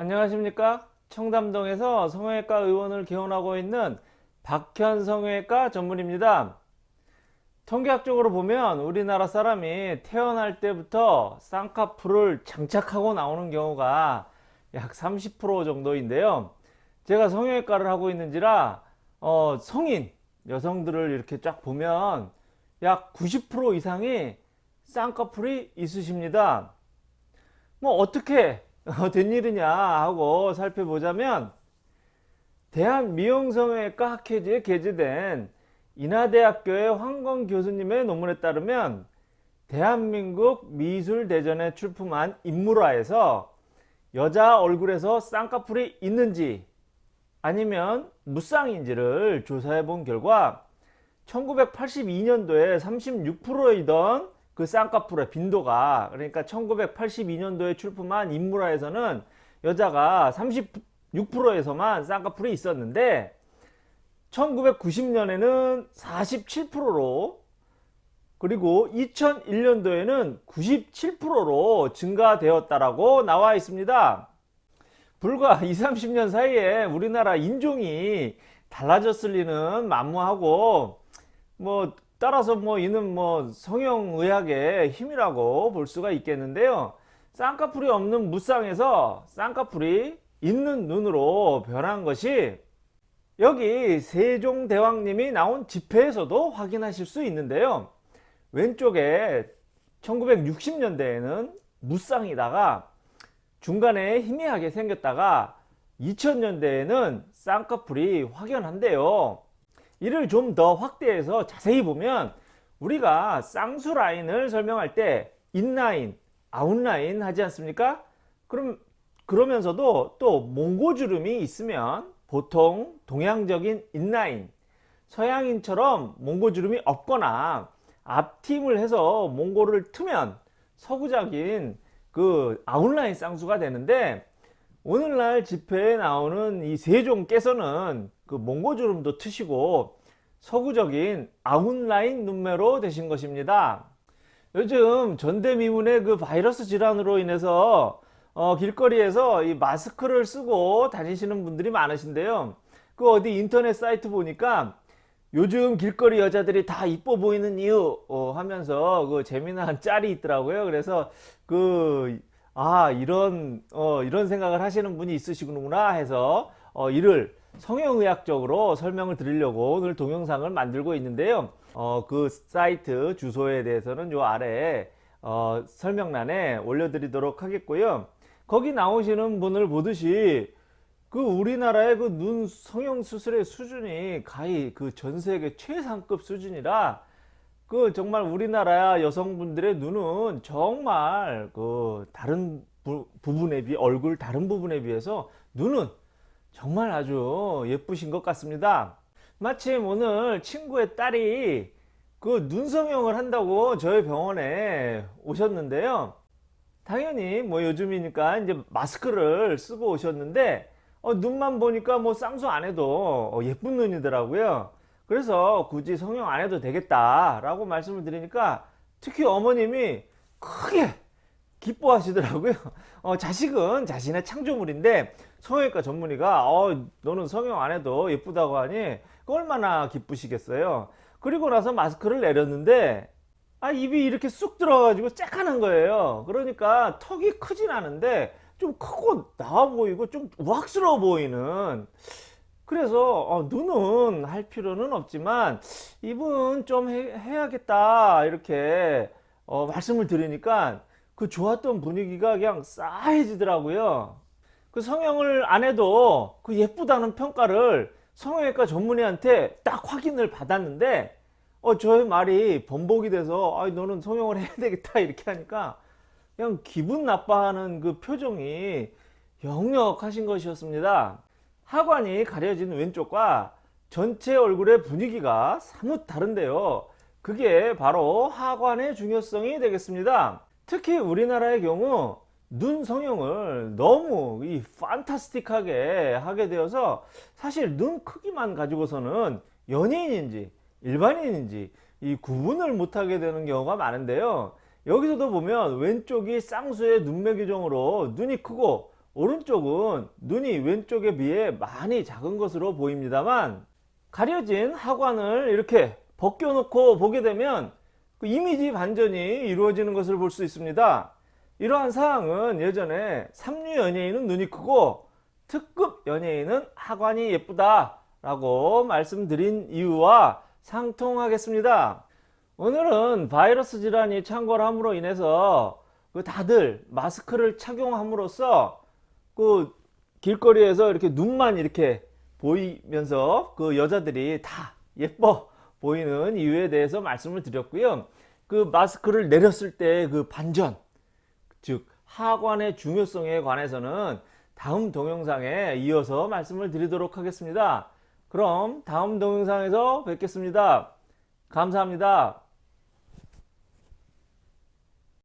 안녕하십니까? 청담동에서 성형외과 의원을 개원하고 있는 박현 성형외과 전문입니다. 통계학적으로 보면 우리나라 사람이 태어날 때부터 쌍꺼풀을 장착하고 나오는 경우가 약 30% 정도인데요. 제가 성형외과를 하고 있는지라 어, 성인 여성들을 이렇게 쫙 보면 약 90% 이상이 쌍꺼풀이 있으십니다. 뭐 어떻게 된 일이냐 하고 살펴보자면 대한미용성형외과 학회지에 게재된 인하대학교의 황건 교수님의 논문에 따르면 대한민국 미술대전에 출품한 인물화에서 여자 얼굴에서 쌍꺼풀이 있는지 아니면 무쌍인지를 조사해 본 결과 1982년도에 36%이던 그 쌍꺼풀의 빈도가 그러니까 1982년도에 출품한 인물화에서는 여자가 36%에서만 쌍꺼풀이 있었는데 1990년에는 47%로 그리고 2001년도에는 97%로 증가되었다라고 나와 있습니다. 불과 20, 30년 사이에 우리나라 인종이 달라졌을 리는 만무하고 뭐 따라서 뭐 이는 뭐 성형의학의 힘이라고 볼 수가 있겠는데요. 쌍꺼풀이 없는 무쌍에서 쌍꺼풀이 있는 눈으로 변한 것이 여기 세종대왕님이 나온 집회에서도 확인하실 수 있는데요. 왼쪽에 1960년대에는 무쌍이다가 중간에 희미하게 생겼다가 2000년대에는 쌍꺼풀이 확연한데요. 이를 좀 더 확대해서 자세히 보면 우리가 쌍수 라인을 설명할 때 인라인, 아웃라인 하지 않습니까? 그럼 그러면서도 또 몽고주름이 있으면 보통 동양적인 인라인, 서양인처럼 몽고주름이 없거나 앞팀을 해서 몽고를 트면 서구적인 그 아웃라인 쌍수가 되는데 오늘날 집회에 나오는 이 세종께서는 그 몽고주름도 트시고 서구적인 아웃라인 눈매로 되신 것입니다. 요즘 전대미문의 그 바이러스 질환으로 인해서 어, 길거리에서 이 마스크를 쓰고 다니시는 분들이 많으신데요. 그 어디 인터넷 사이트 보니까 요즘 길거리 여자들이 다 이뻐 보이는 이유 어, 하면서 그 재미난 짤이 있더라고요. 그래서 그 아 이런 어, 이런 생각을 하시는 분이 있으시구나 해서 어, 이를 성형의학적으로 설명을 드리려고 오늘 동영상을 만들고 있는데요. 어, 그 사이트 주소에 대해서는 요 아래 어, 설명란에 올려드리도록 하겠고요. 거기 나오시는 분을 보듯이 그 우리나라의 그 눈 성형 수술의 수준이 가히 그 전 세계 최상급 수준이라 그 정말 우리나라 여성분들의 눈은 정말 그 다른 부, 분에 비해 얼굴 다른 부분에 비해서 눈은 정말 아주 예쁘신 것 같습니다. 마침 오늘 친구의 딸이 그 눈성형을 한다고 저희 병원에 오셨는데요. 당연히 뭐 요즘이니까 이제 마스크를 쓰고 오셨는데 어, 눈만 보니까 뭐 쌍수 안 해도 어, 예쁜 눈이더라고요. 그래서 굳이 성형 안 해도 되겠다 라고 말씀을 드리니까 특히 어머님이 크게 기뻐하시더라고요. 어, 자식은 자신의 창조물인데 성형외과 전문의가 어, 너는 성형 안 해도 예쁘다고 하니 얼마나 기쁘시겠어요? 그리고 나서 마스크를 내렸는데 아 입이 이렇게 쑥 들어가지고 쬐깐한 거예요. 그러니까 턱이 크진 않은데 좀 크고 나와 보이고 좀 우악스러워 보이는. 그래서 어, 눈은 할 필요는 없지만 입은 좀 해, 야겠다 이렇게 어, 말씀을 드리니까 그 좋았던 분위기가 그냥 싸해지더라고요. 그 성형을 안 해도 그 예쁘다는 평가를 성형외과 전문의한테 딱 확인을 받았는데 어 저의 말이 번복이 돼서 아 너는 성형을 해야 되겠다 이렇게 하니까 그냥 기분 나빠하는 그 표정이 역력하신 것이었습니다. 하관이 가려진 왼쪽과 전체 얼굴의 분위기가 사뭇 다른데요. 그게 바로 하관의 중요성이 되겠습니다 특히 우리나라의 경우 눈 성형을 너무 이 판타스틱하게 하게 되어서 사실 눈 크기만 가지고서는 연예인인지 일반인인지 이 구분을 못하게 되는 경우가 많은데요. 여기서도 보면 왼쪽이 쌍수의 눈매 규정으로 눈이 크고 오른쪽은 눈이 왼쪽에 비해 많이 작은 것으로 보입니다만 가려진 하관을 이렇게 벗겨 놓고 보게 되면 그 이미지 반전이 이루어지는 것을 볼 수 있습니다. 이러한 사항은 예전에 삼류 연예인은 눈이 크고 특급 연예인은 하관이 예쁘다 라고 말씀드린 이유와 상통하겠습니다. 오늘은 바이러스 질환이 창궐함으로 인해서 그 다들 마스크를 착용함으로써 그 길거리에서 이렇게 눈만 이렇게 보이면서 그 여자들이 다 예뻐 보이는 이유에 대해서 말씀을 드렸고요. 그 마스크를 내렸을 때 그 반전, 즉 하관의 중요성에 관해서는 다음 동영상에 이어서 말씀을 드리도록 하겠습니다. 그럼 다음 동영상에서 뵙겠습니다. 감사합니다.